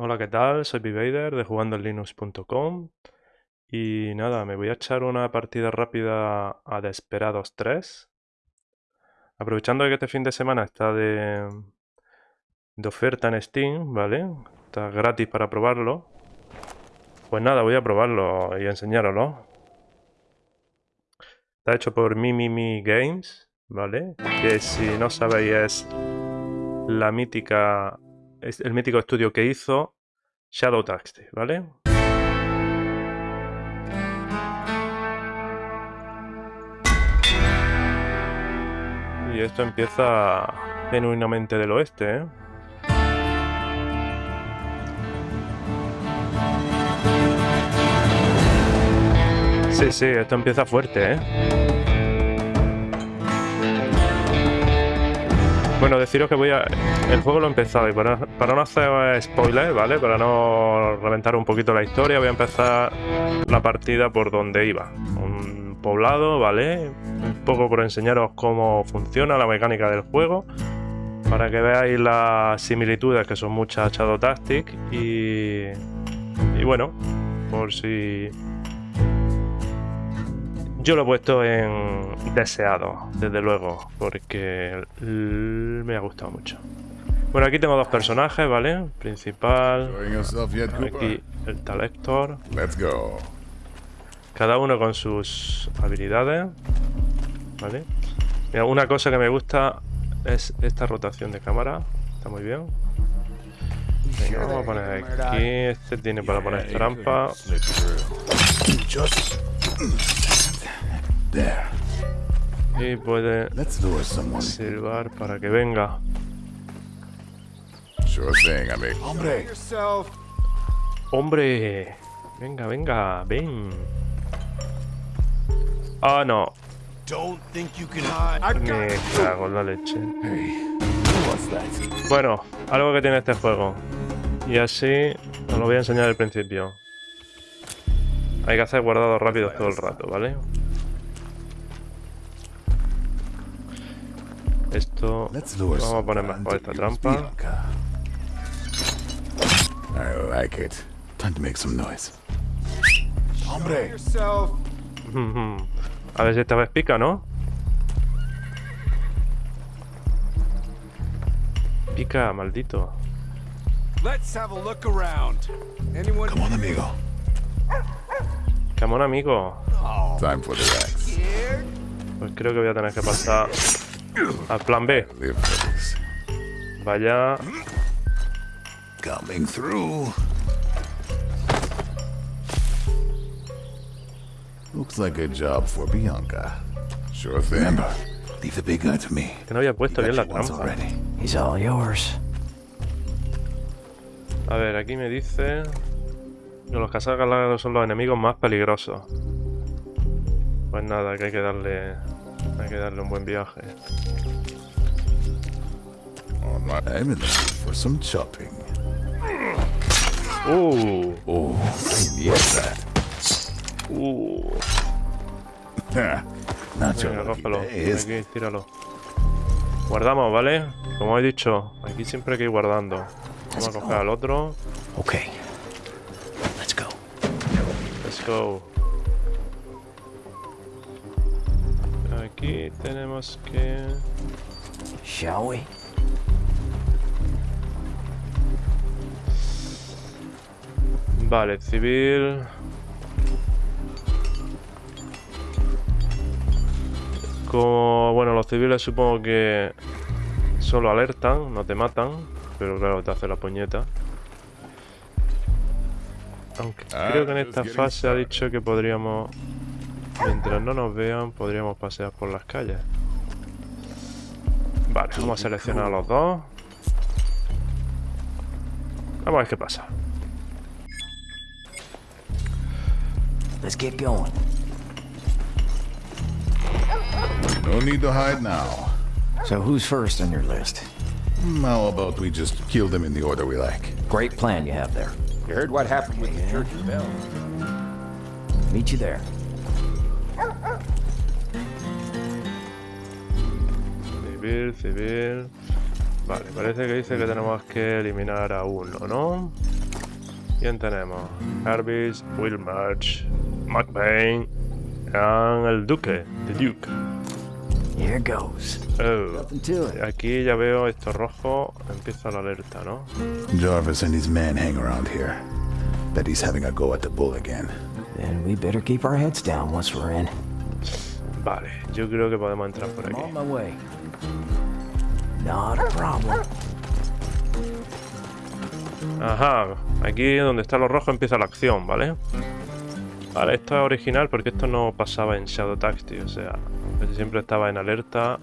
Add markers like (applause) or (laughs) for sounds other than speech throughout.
Hola, ¿qué tal? Soy Vivader de jugandolinux.com y nada, me voy a echar una partida rápida a Desperados 3. Aprovechando que este fin de semana está de, de oferta en Steam, ¿vale? Está gratis para probarlo. Pues nada, voy a probarlo y enseñároslo. Está hecho por Mimimi Games, ¿vale? Que si no sabéis es la mítica es el mítico estudio que hizo Shadow Taxi, ¿vale? Y esto empieza genuinamente del oeste, ¿eh? Sí, sí, esto empieza fuerte, ¿eh? Bueno, deciros que voy a... El juego lo he empezado y para, no hacer spoilers, ¿vale? Para no reventar un poquito la historia, voy a empezar la partida por donde iba. Un poblado, ¿vale? Un poco por enseñaros cómo funciona la mecánica del juego. Para que veáis las similitudes que son muchas a Shadow Tactic y... Y bueno, por si yo lo he puesto en deseado, desde luego, porque me ha gustado mucho. Bueno, aquí tengo dos personajes, ¿vale? Principal, aquí el Talector. Cada uno con sus habilidades, ¿vale? Mira, una cosa que me gusta es esta rotación de cámara, está muy bien. Venga, vamos a poner aquí, este tiene para poner trampa. Y puede silbar para que venga. Hombre. Hombre. Venga, venga, ven. Ah, no. Me cago en la leche. Bueno, algo que tiene este juego. Y así os lo voy a enseñar al principio. Hay que hacer guardados rápidos todo el rato, ¿vale? Esto vamos a poner más por esta trampa. I like it. Time to make some noise. Hombre. (laughs) A ver si esta vez pica, ¿no? Pica, maldito. Let's have a look around. Anyone Come on, amigo. Come on, amigo. Time for the Rex. Pues creo que voy a tener que pasar al plan B. Vaya. Coming through. Looks like a job for Bianca. Sure thing. Remember, leave the big guy to me. Que no había puesto bien la trampa. He's all yours. A ver, aquí me dice que los cazagalagos son los enemigos más peligrosos. Pues nada, que hay que darle hay que darle un buen viaje. I'm in the for some chopping. Uh. Oh, I need that. Uh. (laughs) Venga, cógelo. days. Aquí, tíralo. Guardamos, ¿vale? Como he dicho, aquí siempre hay que ir guardando. Vamos a coger al otro. Okay. Let's go. Let's go. Aquí tenemos que... Shall we? Vale, civil... Como, bueno, los civiles supongo que solo alertan, no te matan, pero claro, te hace la puñeta. Aunque Ah, creo que en esta fase ha dicho que podríamos, mientras no nos vean, podríamos pasear por las calles. Vale, vamos a seleccionar a los dos. Vamos a ver qué pasa. Let's get going. No need to hide now. So who's first on your list? How about we just kill them in the order we like? Great plan you have there. You heard what happened with the church bell? Meet you there. Civil, civil. Vale, parece que dice que tenemos que eliminar a uno, ¿no? ¿Quién tenemos? Jarvis, Will March, McBain, y el Duque, The Duke. Here goes. Oh. Aquí ya veo esto rojo, empieza la alerta, ¿no? Jarvis and his men hang around here. Bet he's having a go at the bull again. Then we better keep our heads down once we're in. Vale, yo creo que podemos entrar por aquí. Not a problem. Ajá, aquí donde está lo rojo empieza la acción, ¿vale? Vale, esto es original porque esto no pasaba en Shadow Tactics, o sea, siempre estaba en alerta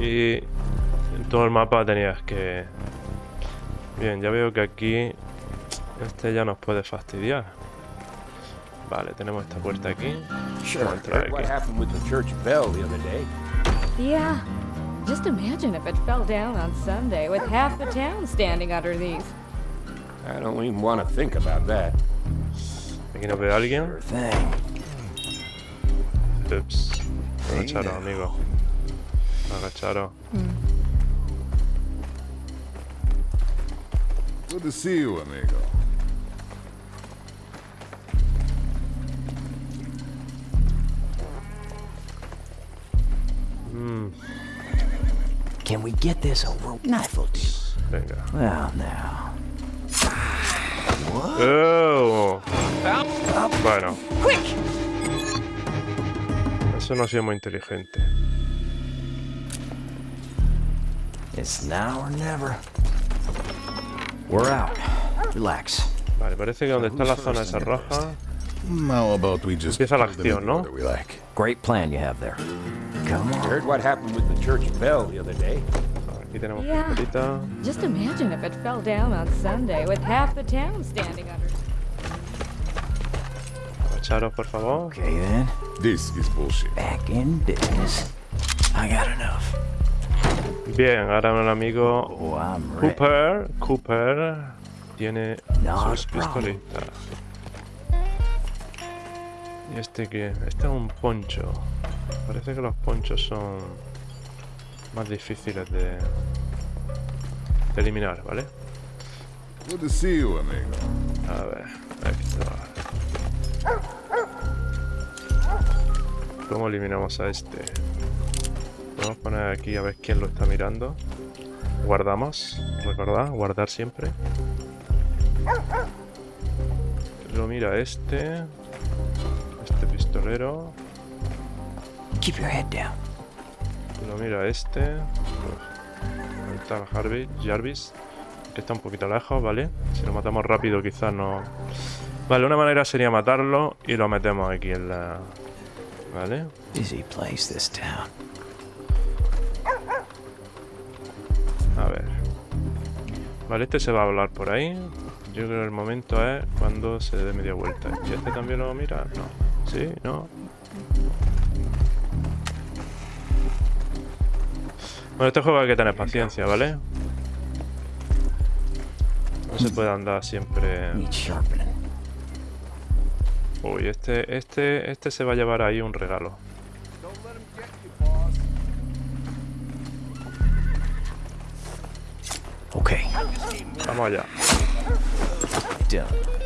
y en todo el mapa tenías que... Bien, ya veo que aquí este ya nos puede fastidiar. Vale, tenemos esta puerta aquí. Sure. Vamos a entrar aquí. Happened with the church bell the other day? Yeah. Just imagine if it fell down on Sunday with half the town standing underneath. I don't even want to think about that. Aquí nos ve alguien. Sure thing. Ups. Agacharos, amigo. Agacharos. Hmm. Good to see you, amigo. Can we get this over? Venga. Well, now. ¡Oh! Bueno. Eso no ha sido muy inteligente. It's now or never. We're out. Relax. Vale, parece que donde está la zona esa roja... How about we just Empieza la acción, ¿no? Great plan you have there. Come on. Heard what happened with the church bell the other day? Aquí tenemos Yeah. pistolita. Just imagine if it fell down on Sunday with half the town standing. Agacharos, por favor. Okay then. This is bullshit. Back in business. I got enough. Bien, ahora un amigo Oh, I'm ready. Cooper. Cooper tiene sus pistolitas. ¿Y este qué? Este es un poncho. Parece que los ponchos son más difíciles de, de eliminar, ¿vale? Good to see you, amigo. A ver, está. ¿Cómo eliminamos a este? Podemos poner aquí a ver quién lo está mirando. Guardamos, recordad, guardar siempre. Lo mira este. Este pistolero. Keep your head down. Mira este. Ahí está Harvey, Jarvis. Que está un poquito lejos, ¿vale? Si lo matamos rápido quizás no... Vale, una manera sería matarlo y lo metemos aquí en la... ¿Vale? Busy place, this town. A ver. Vale, este se va a hablar por ahí. Yo creo que el momento es cuando se dé media vuelta. ¿Y este también lo mira? No. ¿Sí? ¿No? Bueno, este juego hay que tener paciencia, ¿vale? No se puede andar siempre... Uy, este, este, este se va a llevar ahí un regalo. Okay, Vamos allá.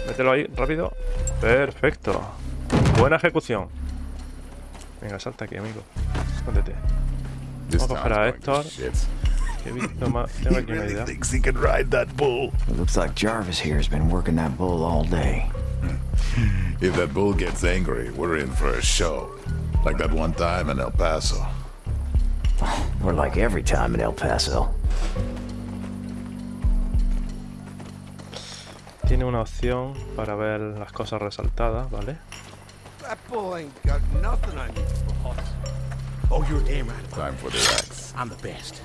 Mételo ahí, rápido. Perfecto. Buena ejecución. Venga, salta aquí, amigo. Escóndete. This Vamos a coger a town's going to Héctor. shit. (laughs) He visto más... Tengo aquí una idea. thinks he can ride that bull. It looks like Jarvis here has been working that bull all day. (laughs) If that bull gets angry, we're in for a show. Like that one time in El Paso. (sighs) Or like every time in El Paso. Tiene una opción para ver las cosas resaltadas, ¿vale? That bull ain't got nothing on you, boss. Oh, you're damn right. Time for the axe. I'm the best.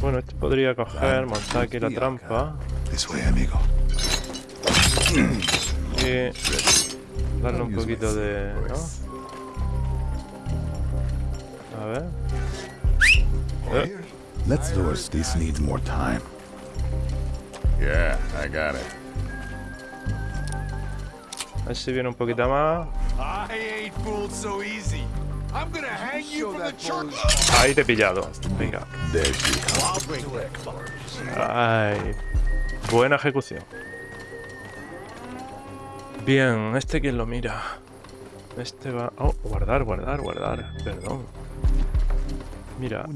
Bueno, este podría coger, montar aquí la trampa This way, amigo. y darle un poquito de... ¿no? A ver. Eh, Let's doors. This needs more time. Yeah, I got it. A ver si viene un poquito más. Ahí te he pillado. Venga. Ay. Buena ejecución. Bien, ¿este quién lo mira? Este va... Oh, guardar, guardar, guardar. Perdón. Mira.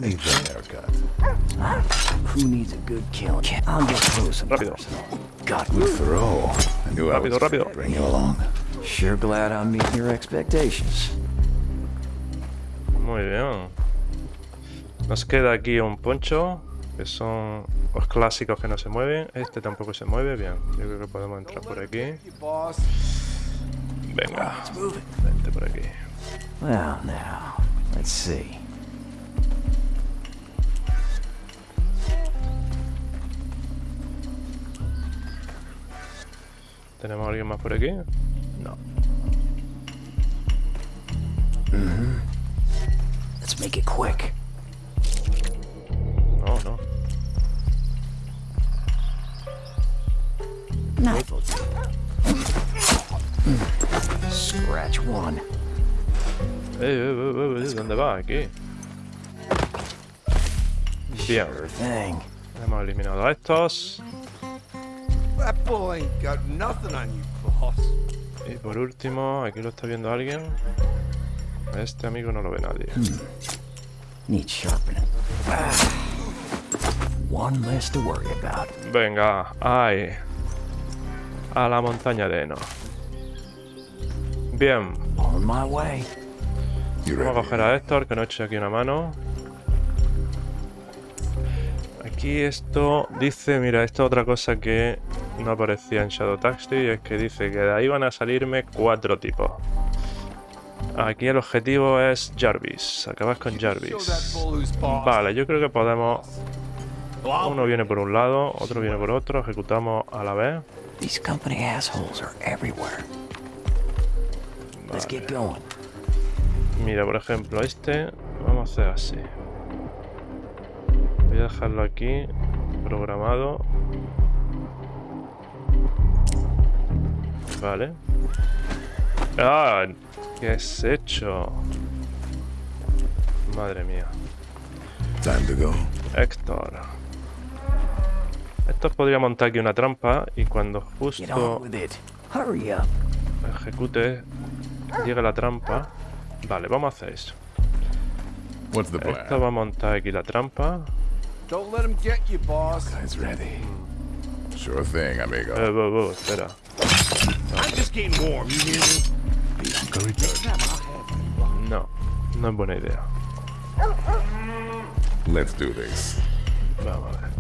Rápido. Rápido, rápido. Muy bien. Nos queda aquí un poncho, que son los clásicos que no se mueven. Este tampoco se mueve, bien. Yo creo que podemos entrar por aquí. Venga, vente por aquí. Well, now, let's see. ¿Tenemos a alguien más por aquí? No. Let's make it quick. No, no. Do. Scratch one. Eh, eh, eh, eh, ¿Dónde va? Aquí. Bien. Hemos eliminado a estos. That bull ain't got nothing on you, boss. Y por último, aquí lo está viendo alguien. A Este amigo no lo ve nadie. Needs sharpening. Ah. One less to worry about. Venga, ay. A la montaña de Eno. Bien, On my way. You vamos a coger a Héctor, que no eche aquí una mano. Aquí esto dice, mira, esto es otra cosa que no aparecía en Shadow Taxi, y es que dice que de ahí van a salirme cuatro tipos. Aquí el objetivo es Jarvis, acabas con Jarvis. Vale, yo creo que podemos... Uno viene por un lado, otro viene por otro, ejecutamos a la vez. These company assholes are everywhere. Let's get going. Mira, por ejemplo, este vamos a hacer así. Voy a dejarlo aquí, programado. Vale. ¡Ah! ¿Qué has hecho? Madre mía. Time to go. Héctor. Esto podría montar aquí una trampa y cuando Get on justo with it. Hurry up. ejecute, llegue la trampa. Vale, vamos a hacer eso. What's the Esto plan? va a montar aquí la trampa. Don't let him get you, boss. Guys ready. Sure thing, amigo. Eh, espera. I'm just getting warm, you hear me? Be encouraged. No, no es buena idea. Let's do this. Vamos a ver.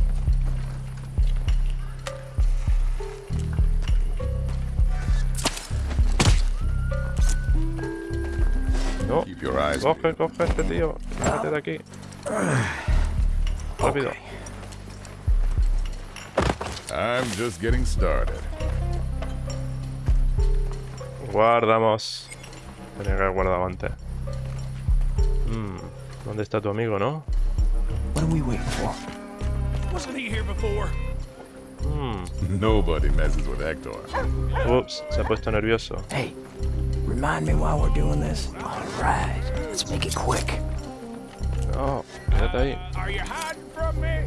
No, Keep your eyes coge, coge este tío. Vete de aquí. Rápido. I'm just getting started. Guardamos. Tenía que haber guardado antes. Mm, ¿Dónde está tu amigo, no? What are we waiting for? Wasn't he here before? Mm, Nobody messes with Hector. ups, se ha puesto nervioso. Hey, remind me while we're doing this. All right, let's make it quick. No, quédate ahí. Are you hiding from me?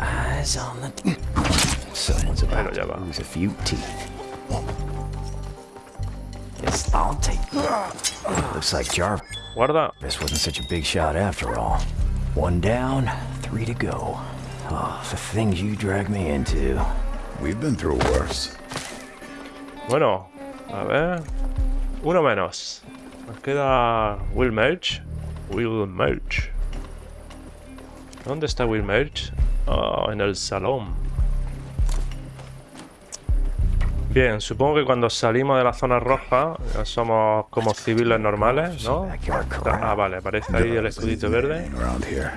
Eyes on the. (laughs) Someone's about Bueno, ya to va. lose a few teeth. Yes, I'll take. Looks like Jarvis Guarda. wasn't such a big shot after all. One down, three to go. Oh, the things you drag me into. We've been through worse. Bueno, a ver. Uno menos. Nos queda Will Merch. Will Merch. ¿Dónde está Will Merch? Oh, ah, en el salón. Bien, supongo que cuando salimos de la zona roja somos como civiles normales, ¿no? Ah, vale, aparece ahí el escudito verde. Ain't around here.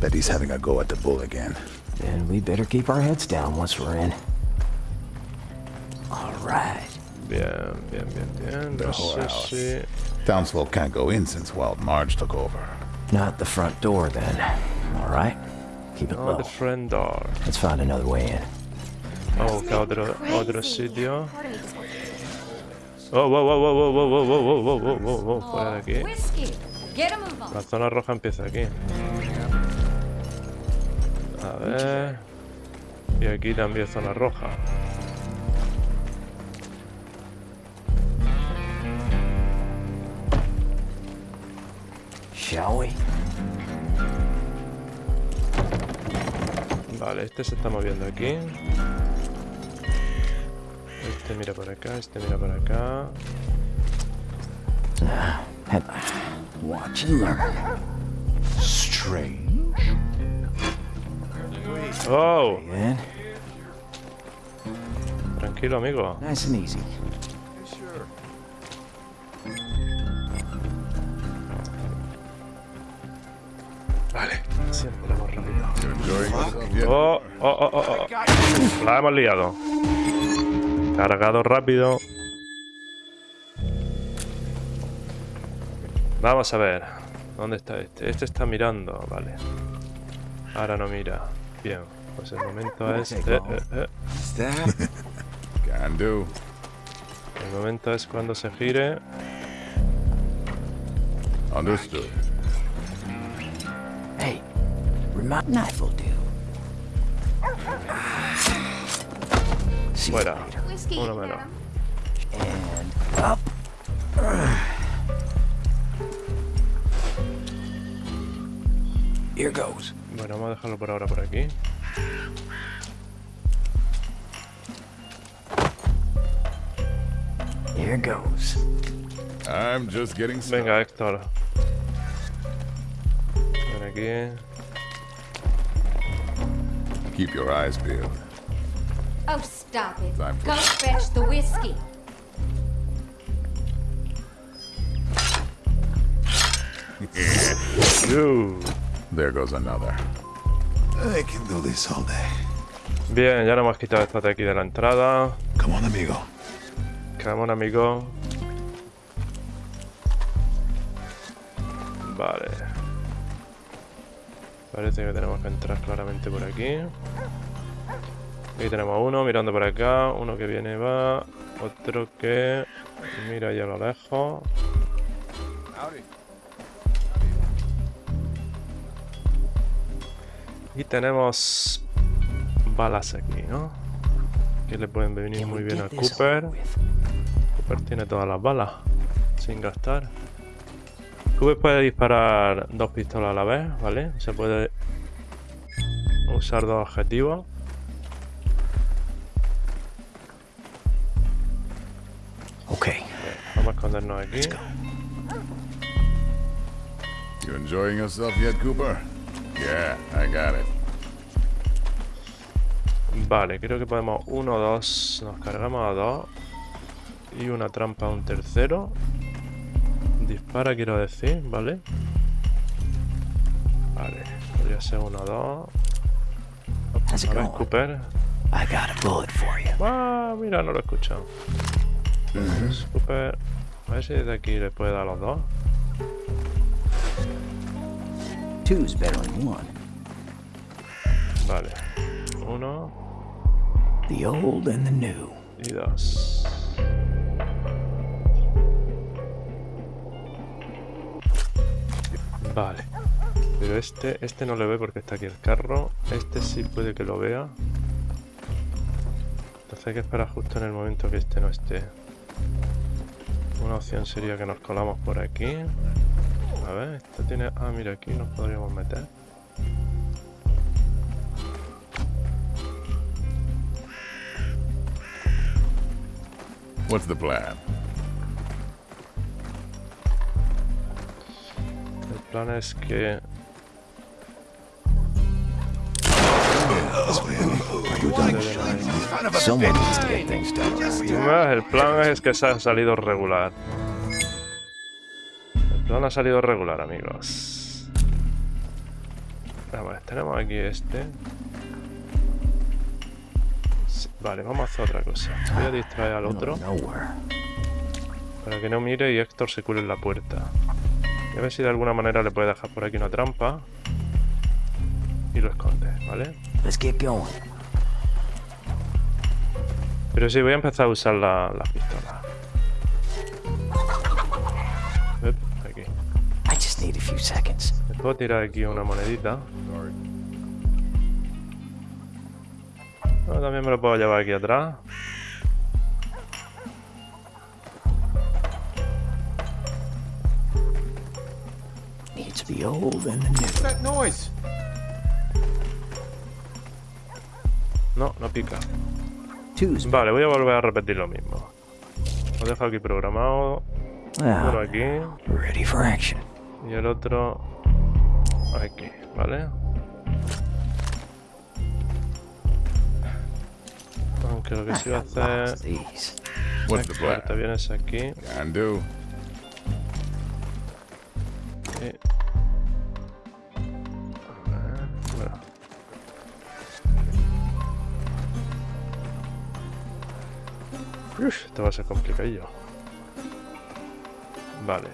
Bet he's having a go at the bull again. Then we better keep our heads down once we're in. All right. Bien, bien, bien, bien. No sé si... Townsfolk can't go in since Wild Marge took over. Not the front door then. All right. Keep it low. the friend door. Let's find another way in. Vamos a buscar otro, otro sitio. Oh, wow, wow, wow, wow, wow, wow, wow, wow, wow, wow, wow, fuera de aquí. La zona roja empieza aquí. A ver. Y aquí también zona roja. Shall we? Vale, este se está moviendo aquí. Este mira por acá, este mira por acá. Watch and learn. Strange. ¡Oh! Tranquilo, amigo. Nice and easy. Vale, siempre vamos rápido. ¡Oh! ¡Oh, oh, oh! oh. La hemos liado. Cargado rápido. Vamos a ver. ¿Dónde está este? Este está mirando, vale. Ahora no mira. Bien, pues el momento es... eh, eh, eh. (laughs) Can do. El momento es cuando se gire. Understood. Hey, remind knife will do. See you Fuera. Later. Whiskey. Uno menos. And up. Here goes. Bueno, vamos a dejarlo por ahora por aquí. Here goes. I'm just getting started. Venga, Héctor. Ven aquí. Keep your eyes peeled. Oh, stop it. Time for- Go fetch the whiskey. (laughs) There goes another. I can do this all day. Bien, ya lo hemos quitado esto de aquí de la entrada. Come on, amigo. Come on, amigo. Vale. Parece que tenemos que entrar claramente por aquí. Aquí tenemos uno mirando por acá, uno que viene va, otro que mira ya a lo lejos. Y tenemos balas aquí, ¿no? Que le pueden venir muy bien a Cooper. Cooper tiene todas las balas sin gastar. Cooper puede disparar dos pistolas a la vez, ¿vale? Se puede usar dos objetivos. Escondernos aquí. You enjoying yourself yet, Cooper? Yeah, I got it. Vale, creo que podemos uno, dos, nos cargamos a dos. Y una trampa a un tercero. Dispara, quiero decir, ¿vale? Vale, podría ser uno, dos. A ver? Cooper. I got a bullet for you. Ah, mira, no lo he escuchado. Pues, Cooper, a ver si desde aquí le puede dar a los dos. Two's better than one. Vale. Uno The old and the new. y dos. Vale. Pero este, este no le ve porque está aquí el carro. Este sí puede que lo vea. Entonces hay que esperar justo en el momento que este no esté. Una opción sería que nos colamos por aquí. A ver, esto tiene... Ah, mira, aquí nos podríamos meter. What's the plan? El plan es que... El plan es que se ha salido regular. El plan ha salido regular, amigos. Vamos, tenemos aquí este. Vale, vamos a hacer otra cosa. Voy a distraer al otro para que no mire y Héctor se cure en la puerta. Y a ver si de alguna manera le puede dejar por aquí una trampa. Y lo esconde, ¿vale? Let's get going. Pero sí, voy a empezar a usar la, las pistolas. Ep, aquí. I just need to a few seconds. Me puedo tirar aquí una monedita. También me lo puedo llevar aquí atrás. Needs the old and the new. What's that noise? No, no pica. Vale, voy a volver a repetir lo mismo. Lo dejo aquí programado. Uno ah, aquí for action. y el otro aquí, ¿vale? Aunque lo que sí voy a hacer... Fuerte, plan? vienes aquí. Uf, esto va a ser complicadillo. Vale.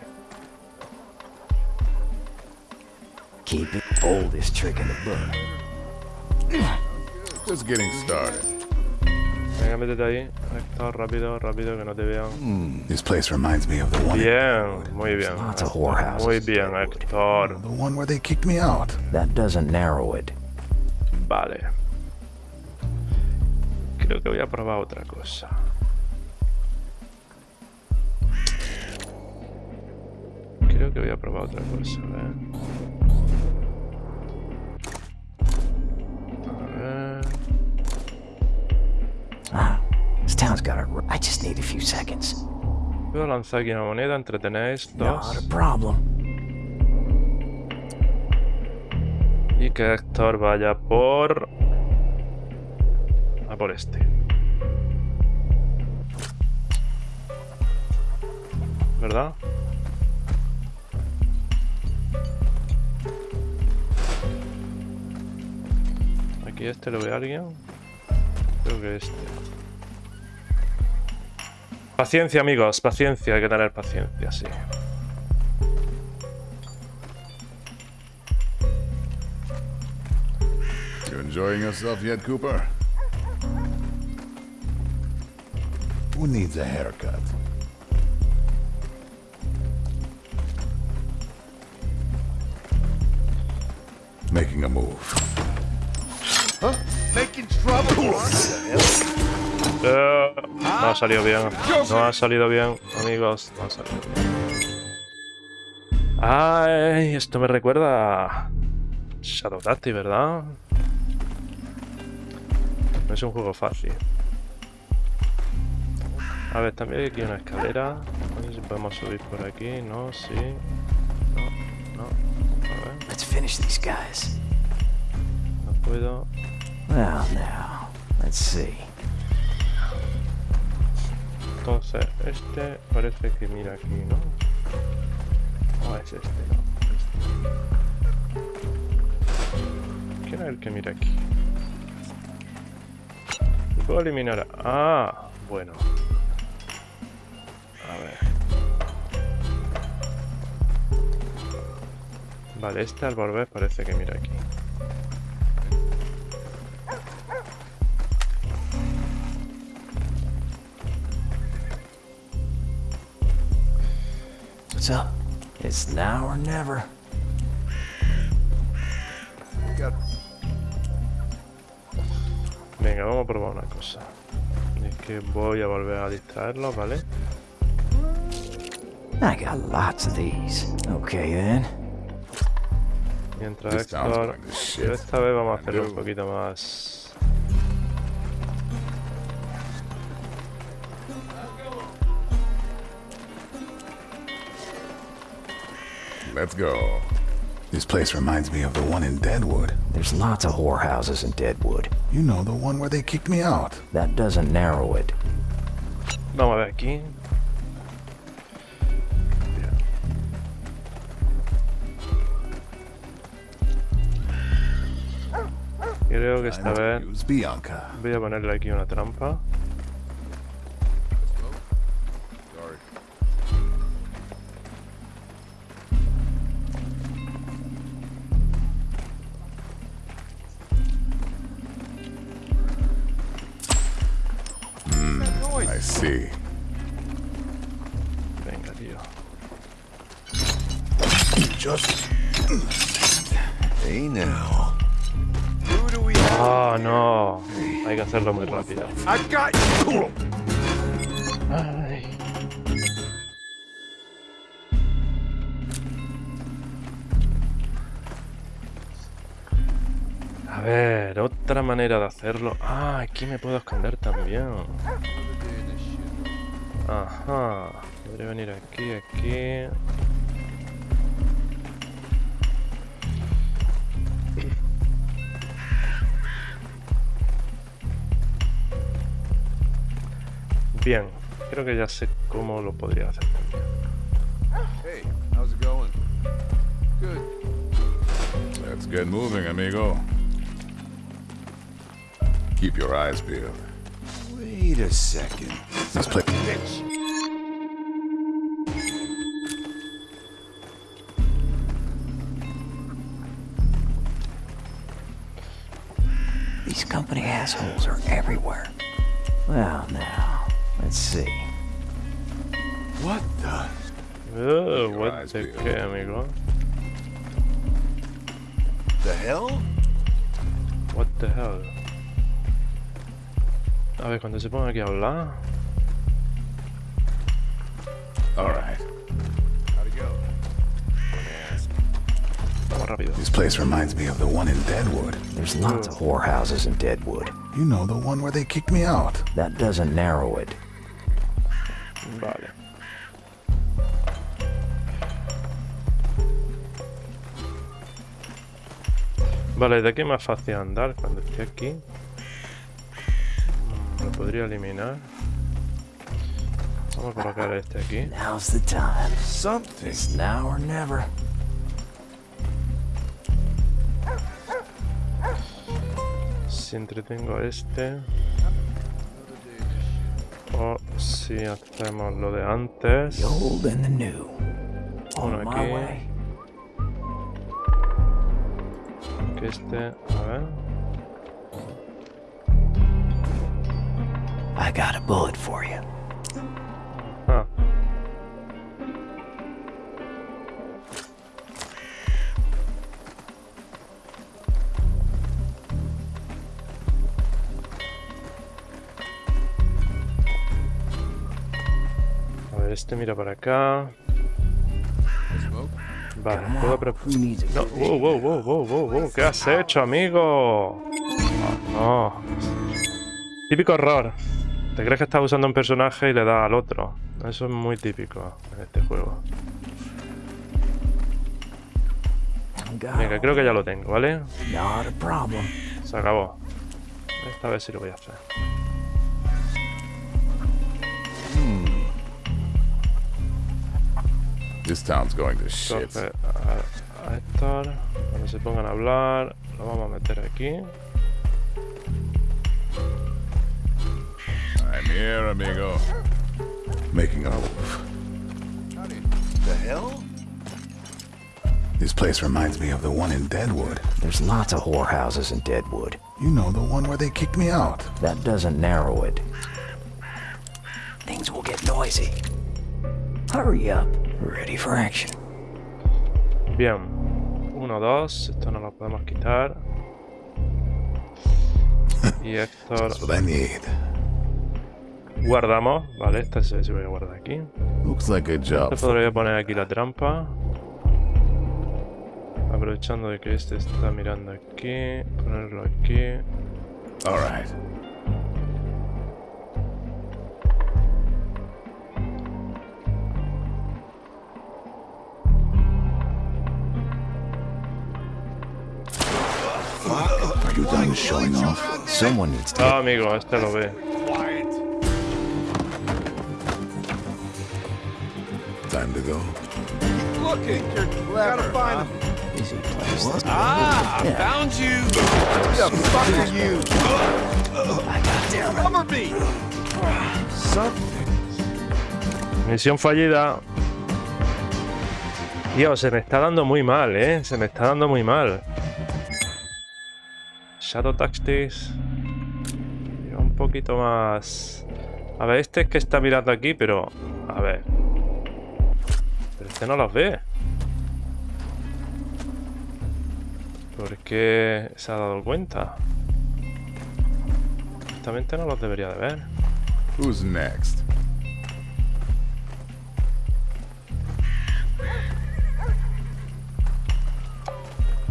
Keep it oldest trick in the book. Just getting started. Venga, métete ahí. Héctor, rápido, rápido, que no te vean. This place reminds me of the one. Bien, muy bien. Lots of whorehouses. Muy bien, Héctor. The one where they kicked me out. That doesn't narrow it. Vale. Creo que voy a probar otra cosa. Que voy a probar otra cosa, a ver. A ver. Ah, this town's got it. I just need a few seconds. Puedo lanzar aquí una moneda, a problem. Y que Héctor vaya por... A por este. ¿Verdad? Este lo ve alguien. Creo que este. Paciencia, amigos, paciencia, hay que tener paciencia, sí. You enjoying yourself yet, Cooper? Who needs a haircut? Making a move. No ha salido bien. No ha salido bien, amigos. No ha salido bien. Ay, esto me recuerda a Shadow Tactics, ¿verdad? No es un juego fácil. A ver, también hay aquí una escalera. No sé si podemos subir por aquí. No, sí. No, no. A ver, Let's finish these guys. No puedo. Well, now, let's see. Entonces, este parece que mira aquí, ¿no? O es este, no. Este. ¿Quién es el que mira aquí? ¿Lo puedo eliminar? Ah, bueno. A ver. Vale, este al volver parece que mira aquí. What's up? It's now or never. Venga, vamos a probar una cosa. Es que voy a volver a distraerlo, ¿vale? I got lots of these. Okay, then. Mientras Héctor... esta vez vamos a hacerlo un poquito más... Let's go. This place reminds me of the one in Deadwood. There's lots of whorehouses in Deadwood. You know, the one where they kicked me out. That doesn't narrow it. Vamos a ver aquí. Bien. Creo que esta I vez use Bianca. voy a ponerle aquí una trampa. Aquí me puedo esconder también. Ajá. Podría venir aquí, aquí. Bien, creo que ya sé cómo lo podría hacer también. Hey, how's it going? Good. Let's get moving, amigo. Keep your eyes peeled. Wait a second. This place... Bitch. These company assholes are everywhere. Well, now, let's see. What the? Uh, what the peeled. qué, amigo? The hell? What the hell? A ver, cuando se ponga aquí a hablar. All right. How'd it go? Vamos rápido. This place reminds me of the one in Deadwood. There's lots of whorehouses in Deadwood. You know, the one where they kicked me out. That doesn't narrow it. Vale. Vale, ¿de qué más fácil andar cuando esté aquí? Podría eliminar. Vamos a colocar este aquí. Now's the time. Something. It's now or never. Si entretengo a este. O si hacemos lo de antes. The old and the new. Uno On my aquí. way. Que este. A ver. I got a bullet for you. A ver, este mira para acá. Vale, puedo No, wow, wow, wow, wow, wow, wow, ¿qué has hecho, amigo? No. Típico error. Te crees que estás usando un personaje y le das al otro. Eso es muy típico en este juego. Venga, creo que ya lo tengo, ¿vale? Not a problem. Se acabó. Esta vez sí lo voy a hacer. This town's going to shit. Entonces, a, a Héctor, cuando se pongan a hablar, lo vamos a meter aquí. I'm here, amigo. Making a move. The hell? This place reminds me of the one in Deadwood. There's lots of whorehouses in Deadwood. You know, the one where they kicked me out. That doesn't narrow it. Things will get noisy. Hurry up. Ready for action. Bien. Uno, dos. Esto no lo podemos quitar. (laughs) Y Héctor, That's what I need. Guardamos. Vale, esta se, se voy a guardar aquí. Looks like a job. Este podría poner aquí la trampa. Aprovechando de que este está mirando aquí. Ponerlo aquí. All right. Are you done showing off? Someone needs to. Ah, amigo, este lo ve. Time to go. Looking. You're clever. Gotta find him. Easy place. Ah, found you. Who the fuck are you? I got. Cover me. Something. Misión fallida. Tío, se me está dando muy mal, ¿eh? Se me está dando muy mal. Shadow Tactics. Un poquito más... A ver, este es que está mirando aquí, pero... A ver. Pero este no los ve. ¿Por qué se ha dado cuenta? Justamente no los debería de ver. Who's next?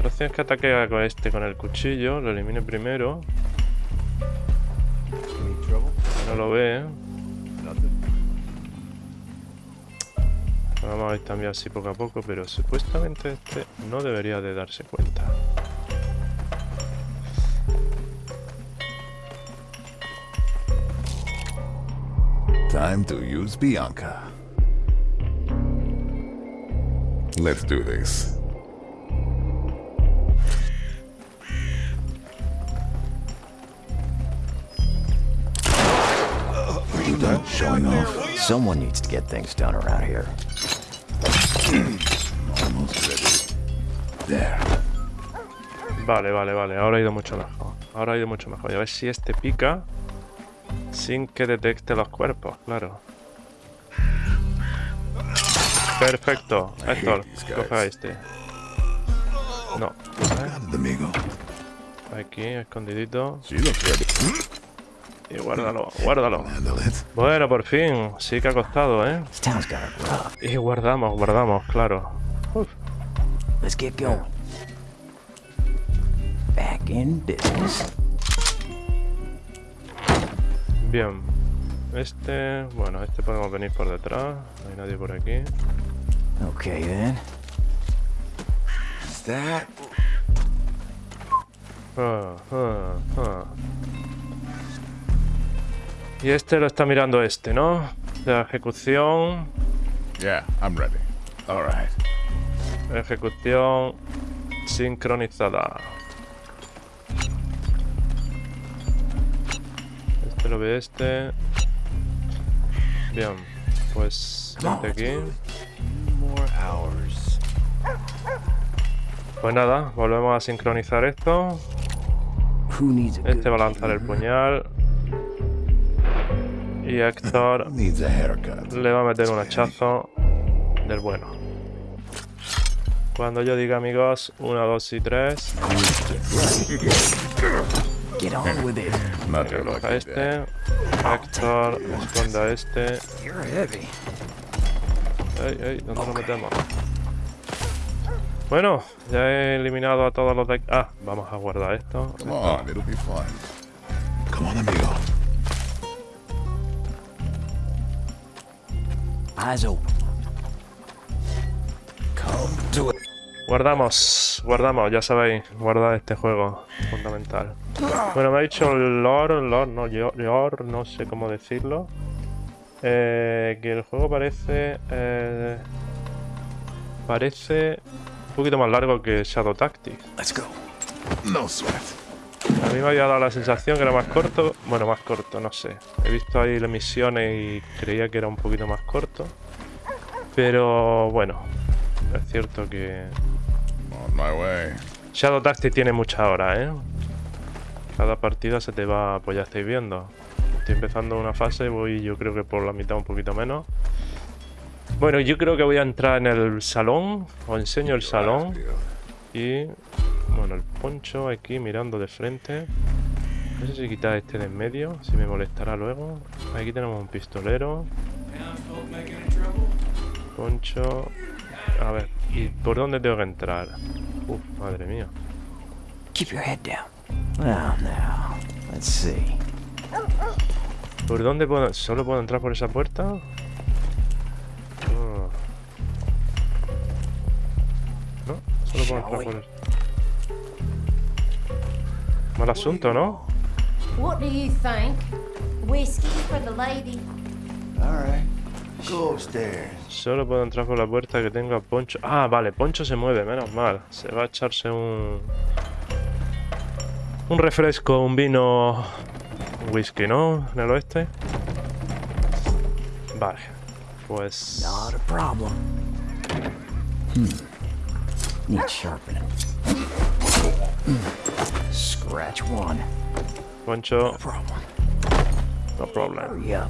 La opción es que ataque con este con el cuchillo, lo elimine primero. No lo ve. Vamos a ir también así poco a poco, pero supuestamente este no debería de darse cuenta. Time to use Bianca. Let's do this. Are you done showing off? Someone needs to get things done around here. Vale, vale, vale. Ahora ha ido mucho mejor. Ahora ha ido mucho mejor. Y a ver si este pica sin que detecte los cuerpos, claro. Perfecto. Héctor, coge a este. No. Aquí, escondidito. Y guárdalo, guárdalo. Bueno, por fin. Sí que ha costado, ¿eh? Y guardamos, guardamos, claro. Uf. Let's get going. Back in business. Bien. Este... Bueno, este podemos venir por detrás. No hay nadie por aquí. Okay then. That? Ah, ah, ah. Y este lo está mirando este, ¿no? La ejecución... Yeah, I'm ready. All right. Ejecución sincronizada. Este lo ve este. Bien, pues este aquí. Pues nada, volvemos a sincronizar esto. Este va a lanzar el puñal. Y Héctor (laughs) Needs a haircut. le va a meter un hachazo del bueno. Cuando yo diga amigos, 1, 2 y 3. Get on with it. Not your Coloca lucky este. day. Héctor, esconde a este. You're heavy. Ey, ey, ¿dónde lo metemos? Bueno, ya he eliminado a todos los de... Ah, vamos a guardar esto. Come on, it'll be fun. Come on, amigo. Eyes open. Come to it. Guardamos, guardamos, ya sabéis, guardar este juego, fundamental. Bueno, me ha dicho Lord, Lord, no, Lord, no sé cómo decirlo. eh, que el juego parece... eh, parece un poquito más largo que Shadow Tactics. Let's go. No sweat. A mí me había dado la sensación que era más corto. Bueno, más corto, no sé. He visto ahí las misiones y creía que era un poquito más corto. Pero bueno, es cierto que On my way. Shadow Tactics tiene muchas horas, ¿eh? Cada partida se te va, pues ya estáis viendo. Estoy empezando una fase, voy yo creo que por la mitad un poquito menos. Bueno, yo creo que voy a entrar en el salón. Os enseño el salón. Y bueno, el poncho aquí mirando de frente. No sé si quitar este de en medio, si me molestará luego. Aquí tenemos un pistolero. Poncho. A ver, ¿y por dónde tengo que entrar? Uf, madre mía. Keep your head down. Well, now, let's see. ¿Por dónde puedo...? ¿Solo puedo entrar por esa puerta? Solo puedo entrar por... el- Mal asunto, ¿no? What do you think? Whiskey for the lady? All right. Go upstairs. Solo puedo entrar por la puerta que tenga Poncho. Ah, vale, Poncho se mueve, menos mal. Se va a echarse un. Un refresco, un vino. Un whisky, ¿no? En el oeste. Vale. Pues. Not a problem. Hmm. Need sharpening. Scratch one. Poncho, Problem. no problem. Hurry up.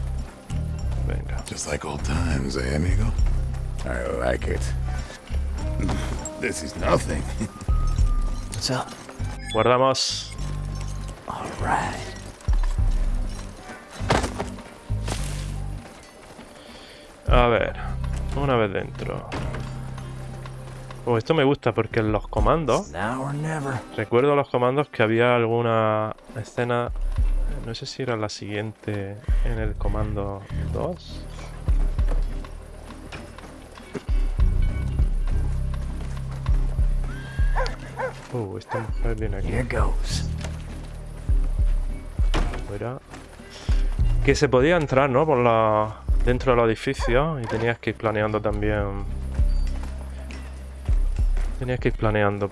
Venga. Just like old times, eh, amigo? I like it. This is nothing. What's up? Guardamos. All right. A ver, una vez dentro. Oh, esto me gusta porque en los comandos, recuerdo los comandos que había alguna escena, no sé si era la siguiente en el comando 2. Uh, esta mujer viene aquí. Fuera. Que se podía entrar, ¿no? Por la... Dentro del edificio y tenías que ir planeando también. Tenías que ir planeando.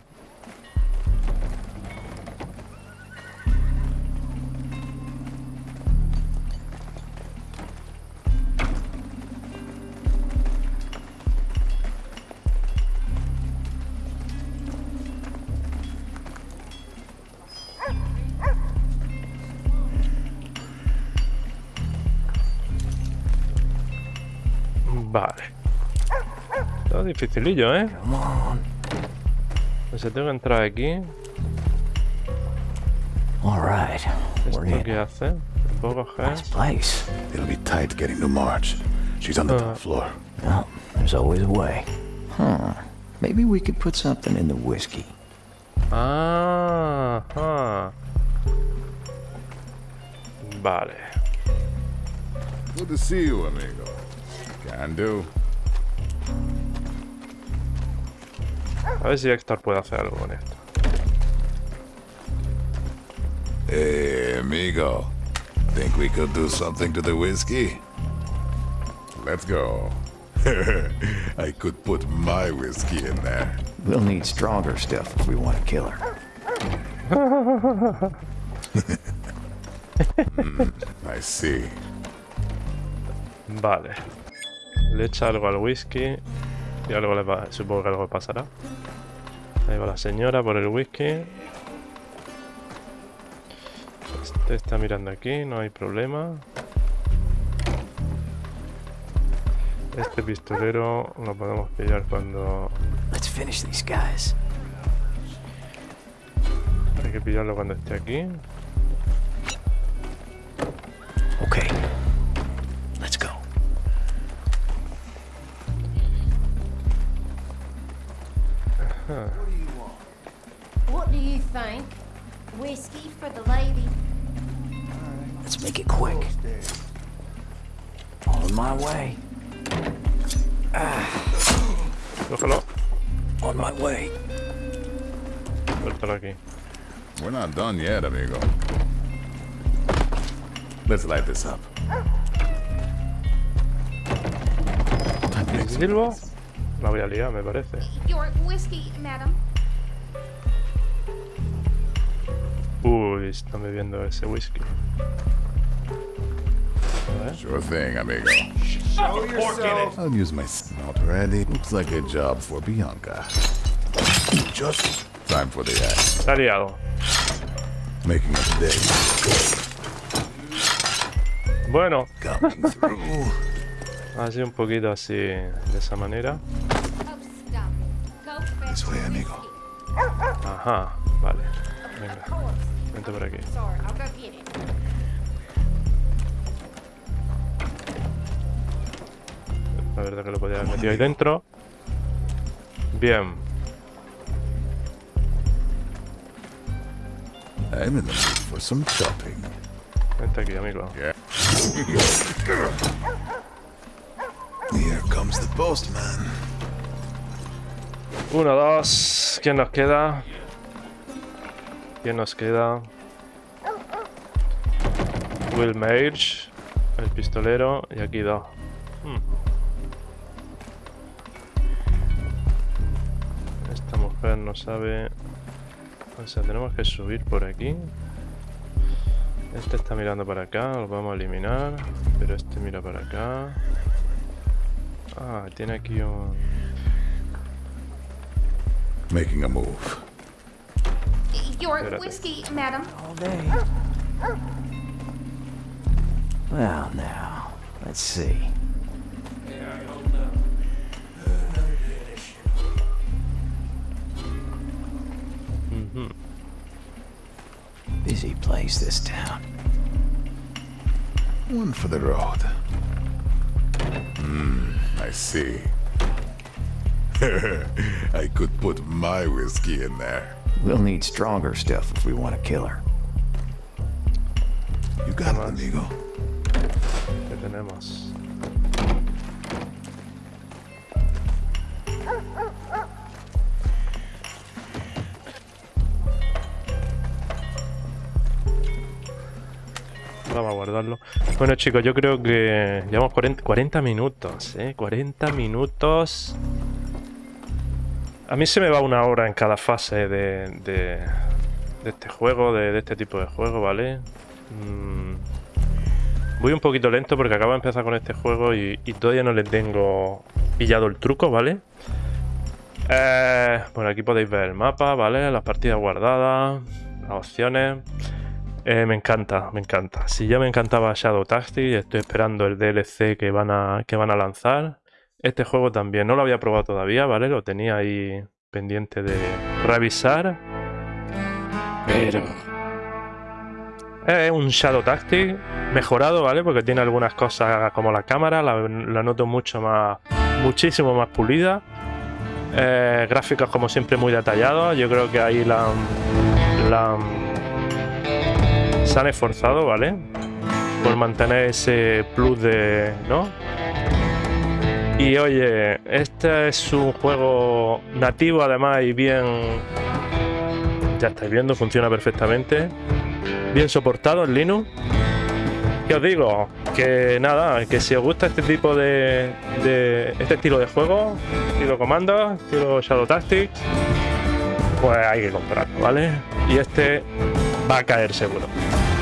Vale. Todo dificilillo, ¿eh? Come on. Pues tengo que entrar aquí. All right. We're ¿Esto in. qué hace? Puedo coger? Nice place. It'll be tight getting to Marge. She's on the Uh. top floor. Well, there's always a way. Huh. Maybe we could put something in the whiskey. Ah, huh. Vale. Good to see you, amigo. Can do. A ver si Héctor puede hacer algo con esto. Hey, amigo. Think we could do something to the whiskey? Let's go. (laughs) I could put my whiskey in there. We'll need stronger stuff if we want to kill her. (laughs) I see. Vale. Le echa algo al whisky. Y algo le va. Supongo que algo pasará. Ahí va la señora por el whisky. Este está mirando aquí, no hay problema. Este pistolero lo podemos pillar cuando... Let's finish these guys. Hay que pillarlo cuando esté aquí. Make it quick. On my way. Cógelo. On my way. Suéltalo aquí. We're not done yet, amigo. Let's light this up. ¿Silbo? La voy a liar, me parece. Your whiskey, madam. Uy, está bebiendo ese whisky. Sure thing, amigo. Show yourself. I'll use my s- not ready. Looks like a job for Bianca. Just time for the act. Se liado. Making a day. Bueno, Coming through. (laughs) así un poquito así, de esa manera. Stop it. This way, amigo. whiskey. Ajá, vale. Venga, course. vente por aquí. La verdad que lo podía haber metido ahí dentro. Bien. I'm in the mood for some shopping. Vente aquí, amigo. Yeah. Here comes the postman. Uno, dos. ¿Quién nos queda? ¿Quién nos queda? Will Mage, el pistolero, y aquí dos. Hmm. No sabe... O sea, tenemos que subir por aquí. Este está mirando para acá, lo vamos a eliminar. Pero este mira para acá. Ah, tiene aquí un... Making a move. Your whiskey, madam. All day. Well, now, let's see. Busy place, this town. One for the road. Hmm, I see. (laughs) I could put my whiskey in there. We'll need stronger stuff if we want to kill her. You got it, amigo. Tenemos? Bueno chicos, yo creo que llevamos 40, 40 minutos, ¿eh? 40 minutos. A mí se me va una hora en cada fase de, de, este juego, de, este tipo de juego, ¿vale? Mm, Voy un poquito lento porque acabo de empezar con este juego y, todavía no le tengo pillado el truco, ¿vale? Eh, bueno, aquí podéis ver el mapa, ¿vale? Las partidas guardadas, las opciones. Eh, me encanta, me encanta. Si ya me encantaba Shadow Tactics, estoy esperando el DLC que van, a, que van a lanzar. Este juego también, no lo había probado todavía, ¿vale? Lo tenía ahí pendiente de revisar. Pero... Es un Shadow Tactic mejorado, ¿vale? Porque tiene algunas cosas como la cámara, la, la noto mucho más, muchísimo más pulida. Eh, gráficos como siempre muy detallados. Yo creo que ahí la, la se han esforzado, ¿vale? Por mantener ese plus de, ¿no? Y oye, este es un juego nativo además y bien, ya estáis viendo, funciona perfectamente bien soportado en Linux. ¿Qué os digo? Que nada, que si os gusta este tipo de, de este estilo de juego, estilo comandos, estilo Shadow Tactics, pues hay que comprarlo, ¿vale? Y este va a caer seguro.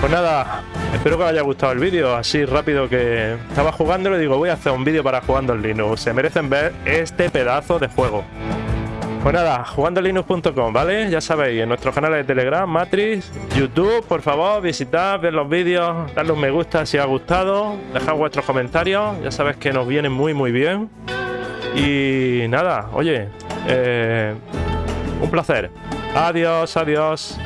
Pues nada, espero que os haya gustado el vídeo, así rápido que estaba jugando y digo, voy a hacer un vídeo para jugando en Linux. Se merecen ver este pedazo de juego. Pues nada, jugandolinux.com, ¿vale? Ya sabéis, en nuestros canales de Telegram, Matrix, YouTube, por favor, visitad, ver los vídeos, darle un me gusta si os ha gustado, dejad vuestros comentarios, ya sabéis que nos vienen muy muy bien. Y nada, oye, eh, un placer. Adiós, adiós.